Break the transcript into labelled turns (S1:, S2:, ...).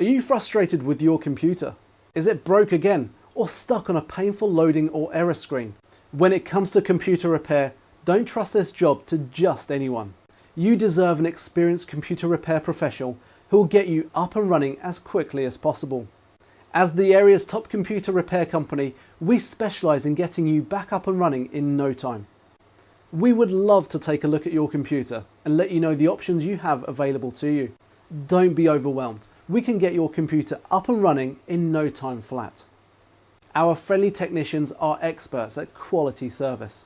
S1: Are you frustrated with your computer? Is it broke again or stuck on a painful loading or error screen? When it comes to computer repair, don't trust this job to just anyone. You deserve an experienced computer repair professional who will get you up and running as quickly as possible. As the area's top computer repair company, we specialise in getting you back up and running in no time. We would love to take a look at your computer and let you know the options you have available to you. Don't be overwhelmed. We can get your computer up and running in no time flat. Our friendly technicians are experts at quality service.